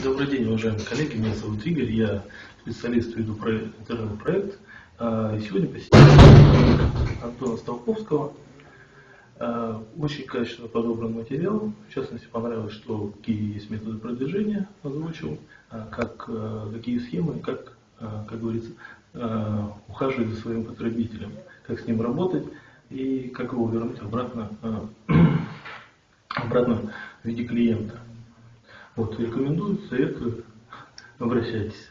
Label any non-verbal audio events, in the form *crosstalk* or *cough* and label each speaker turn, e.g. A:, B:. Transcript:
A: Добрый день, уважаемые коллеги. Меня зовут Игорь, я специалист, веду проект, интернет-проект. А, сегодня посетил Антона Столковского. А, очень качественно подобран материал. В частности, понравилось, что какие есть методы продвижения, озвучил, а, как, какие схемы, как, как говорится, ухаживать за своим потребителем, как с ним работать и как его вернуть обратно, *clears throat* обратно в виде клиента. Вот, рекомендую, советую, обращайтесь.